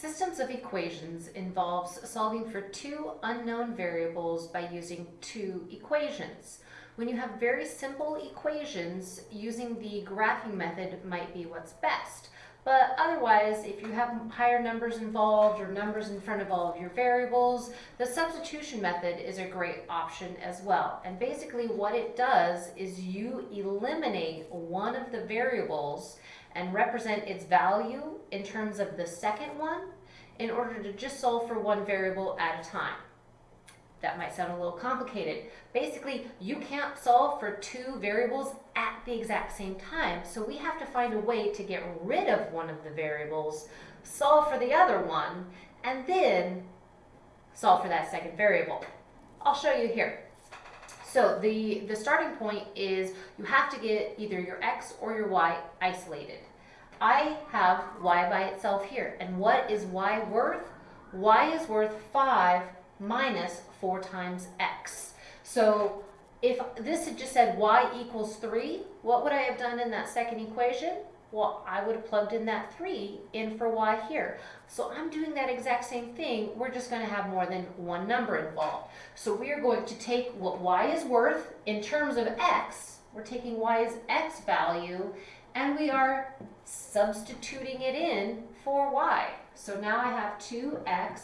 Systems of equations involves solving for two unknown variables by using two equations. When you have very simple equations, using the graphing method might be what's best. But otherwise, if you have higher numbers involved or numbers in front of all of your variables, the substitution method is a great option as well. And basically what it does is you eliminate one of the variables and represent its value in terms of the second one in order to just solve for one variable at a time. That might sound a little complicated. Basically, you can't solve for two variables at the exact same time, so we have to find a way to get rid of one of the variables, solve for the other one, and then solve for that second variable. I'll show you here. So the, the starting point is you have to get either your x or your y isolated. I have y by itself here. And what is y worth? y is worth 5 minus 4 times x. So if this had just said y equals 3, what would I have done in that second equation? Well, I would have plugged in that 3 in for y here. So I'm doing that exact same thing. We're just going to have more than one number involved. So we are going to take what y is worth in terms of x. We're taking y's x value and we are substituting it in for y. So now I have 2x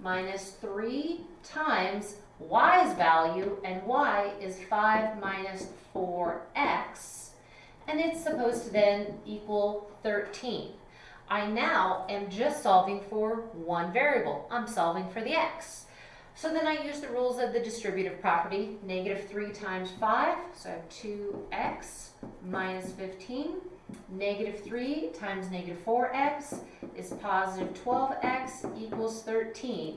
minus 3 times y's value, and y is 5 minus 4x, and it's supposed to then equal 13. I now am just solving for one variable. I'm solving for the x. So then I use the rules of the distributive property, negative 3 times 5, so I have 2x minus 15 Negative 3 times negative 4x is positive 12x equals 13.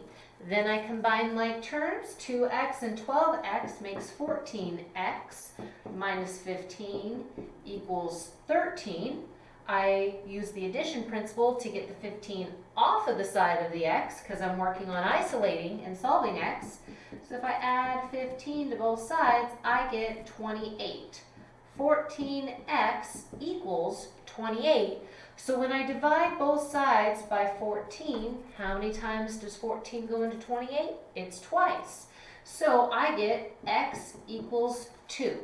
Then I combine like terms. 2x and 12x makes 14x minus 15 equals 13. I use the addition principle to get the 15 off of the side of the x because I'm working on isolating and solving x. So if I add 15 to both sides, I get 28. 14x equals 28. So when I divide both sides by 14, how many times does 14 go into 28? It's twice. So I get x equals 2.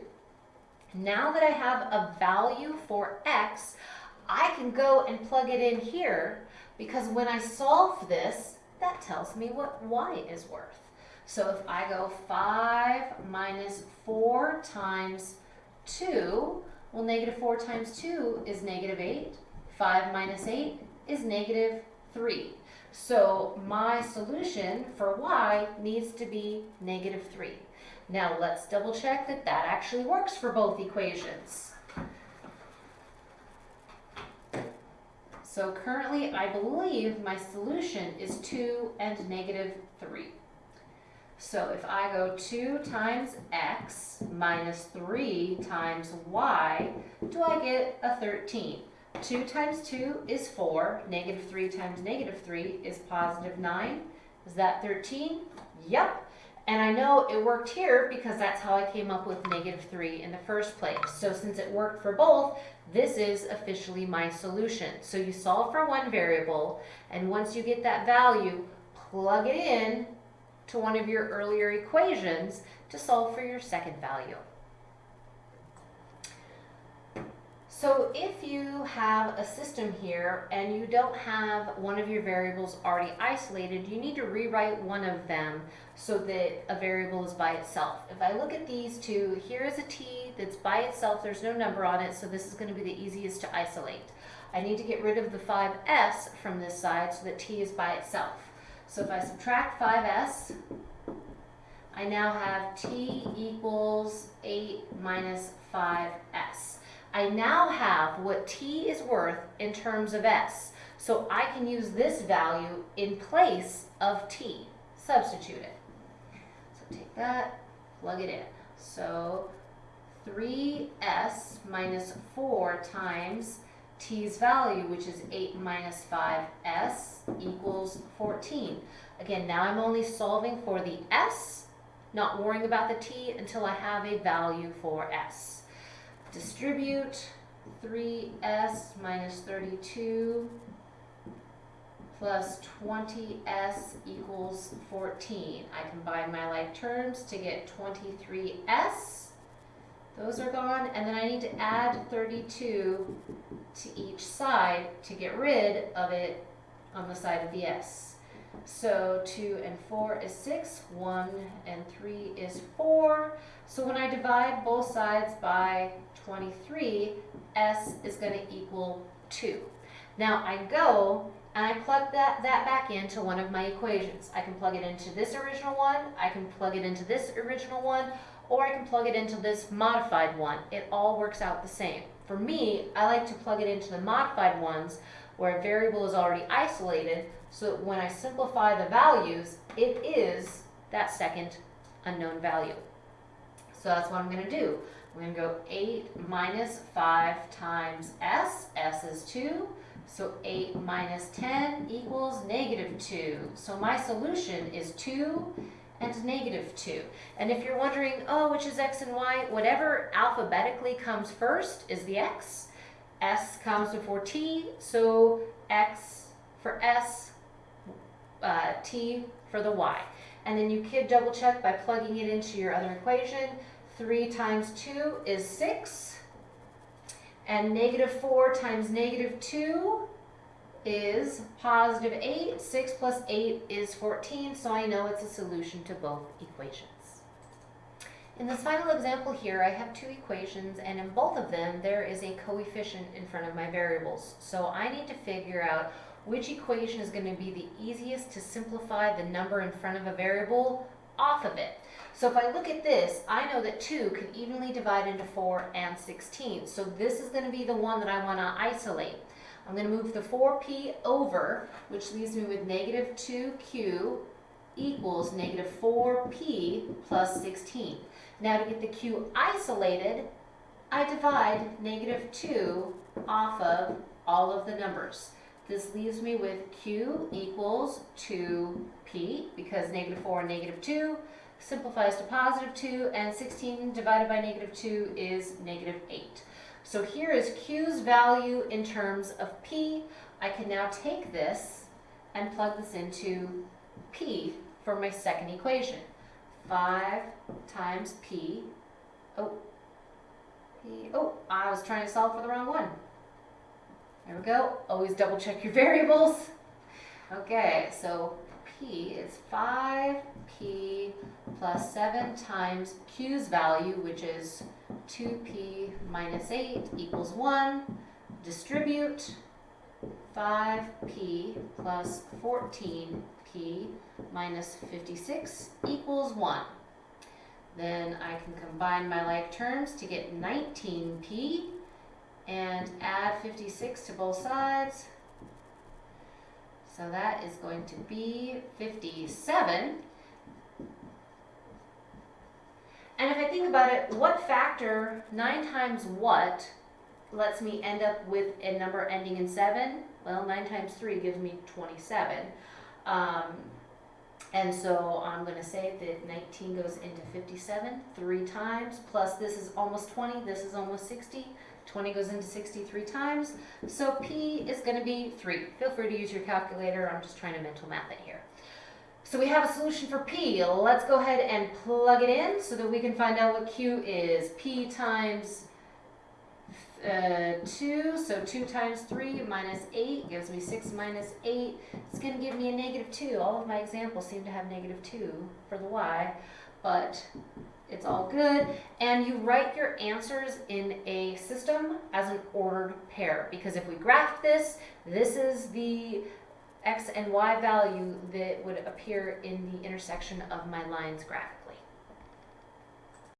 Now that I have a value for x, I can go and plug it in here because when I solve this, that tells me what y is worth. So if I go 5 minus 4 times 2, well, negative 4 times 2 is negative 8. 5 minus 8 is negative 3. So my solution for y needs to be negative 3. Now let's double check that that actually works for both equations. So currently I believe my solution is 2 and negative 3. So if I go 2 times x minus 3 times y, do I get a 13? 2 times 2 is 4. Negative 3 times negative 3 is positive 9. Is that 13? Yep. And I know it worked here because that's how I came up with negative 3 in the first place. So since it worked for both, this is officially my solution. So you solve for one variable, and once you get that value, plug it in to one of your earlier equations to solve for your second value. So if you have a system here and you don't have one of your variables already isolated, you need to rewrite one of them so that a variable is by itself. If I look at these two, here is a t that's by itself, there's no number on it, so this is going to be the easiest to isolate. I need to get rid of the 5s from this side so that t is by itself. So if I subtract 5s, I now have t equals 8 minus 5s. I now have what t is worth in terms of s. So I can use this value in place of t. Substitute it. So take that, plug it in. So 3s minus 4 times t's value, which is 8 minus 5s, equals 14. Again, now I'm only solving for the s, not worrying about the t until I have a value for s. Distribute 3s minus 32 plus 20s equals 14. I combine my like terms to get 23s. Those are gone, and then I need to add 32 to each side to get rid of it on the side of the s. So 2 and 4 is 6, 1 and 3 is 4. So when I divide both sides by 23, s is going to equal 2. Now I go and I plug that, that back into one of my equations. I can plug it into this original one, I can plug it into this original one, or I can plug it into this modified one. It all works out the same. For me, I like to plug it into the modified ones where a variable is already isolated so when I simplify the values, it is that second unknown value. So that's what I'm going to do. I'm going to go 8 minus 5 times s. s is 2. So 8 minus 10 equals negative 2. So my solution is 2 and negative 2. And if you're wondering, oh, which is x and y, whatever alphabetically comes first is the x. s comes before t, so x for s, uh, t for the y. And then you could double check by plugging it into your other equation. 3 times 2 is 6. And negative 4 times negative 2 is positive 8. 6 plus 8 is 14, so I know it's a solution to both equations. In this final example here, I have two equations, and in both of them, there is a coefficient in front of my variables. So I need to figure out which equation is going to be the easiest to simplify the number in front of a variable off of it. So if I look at this, I know that 2 can evenly divide into 4 and 16. So this is going to be the one that I want to isolate. I'm going to move the 4p over, which leaves me with negative 2q equals negative 4p plus 16. Now to get the q isolated, I divide negative 2 off of all of the numbers. This leaves me with q equals 2p because negative 4 and negative 2 simplifies to positive 2 and 16 divided by negative 2 is negative 8. So here is q's value in terms of p. I can now take this and plug this into p for my second equation. 5 times p, oh, p, oh, I was trying to solve for the wrong one. There we go. Always double check your variables. Okay, so p is 5p plus 7 times q's value, which is 2p minus 8 equals 1. Distribute 5p plus 14p minus 56 equals 1. Then I can combine my like terms to get 19p and add 56 to both sides. So that is going to be 57. And if I think about it, what factor, 9 times what, lets me end up with a number ending in 7? Well, 9 times 3 gives me 27. Um, and so I'm going to say that 19 goes into 57 three times, plus this is almost 20, this is almost 60. 20 goes into 63 times, so P is going to be 3. Feel free to use your calculator, I'm just trying to mental math it here. So we have a solution for P. Let's go ahead and plug it in so that we can find out what Q is. P times uh, 2, so 2 times 3 minus 8 gives me 6 minus 8. It's going to give me a negative 2. All of my examples seem to have negative 2 for the y, but it's all good. And you write your answers in a system as an ordered pair, because if we graph this, this is the x and y value that would appear in the intersection of my lines graph.